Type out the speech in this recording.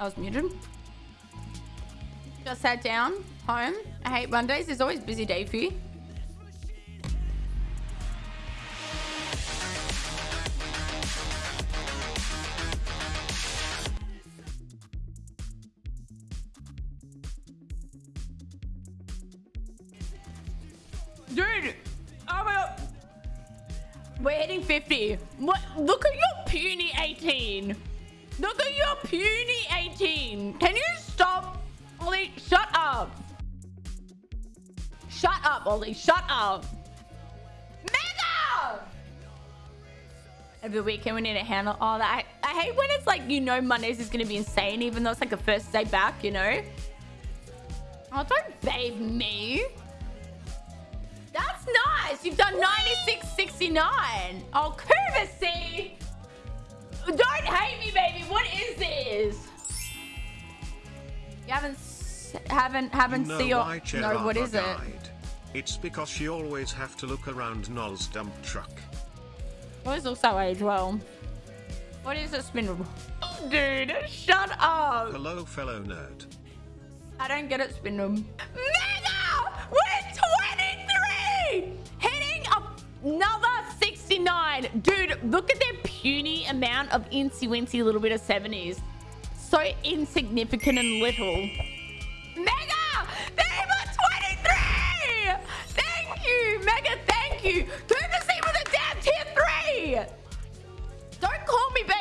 I was muted. Just sat down, home. I hate Mondays. There's always a busy day for you. Dude! Oh my god! We're hitting 50. What? Look at your puny 18. Look at your puny 18. Can you stop? Ollie, shut up. Shut up, Ollie. Shut up. Mega! Every weekend we need to handle all that. I, I hate when it's like, you know, Mondays is going to be insane, even though it's like the first day back, you know? Oh, don't babe me. That's nice. You've done 96.69. Oh, courtesy. Is? You haven't haven't haven't you know see your no. What Cherava it? It's because she always have to look around Noel's dump truck. What is also age well? What is a spindle? Oh, dude, shut up. Hello, fellow nerd. I don't get it, spindle. Mega! We're 23! Hitting another 69. Dude, look at their puny amount of incy wincy little bit of 70s so insignificant and little. Mega! Diva 23! Thank you, Mega, thank you. Good the same with a damn tier 3! Don't call me back.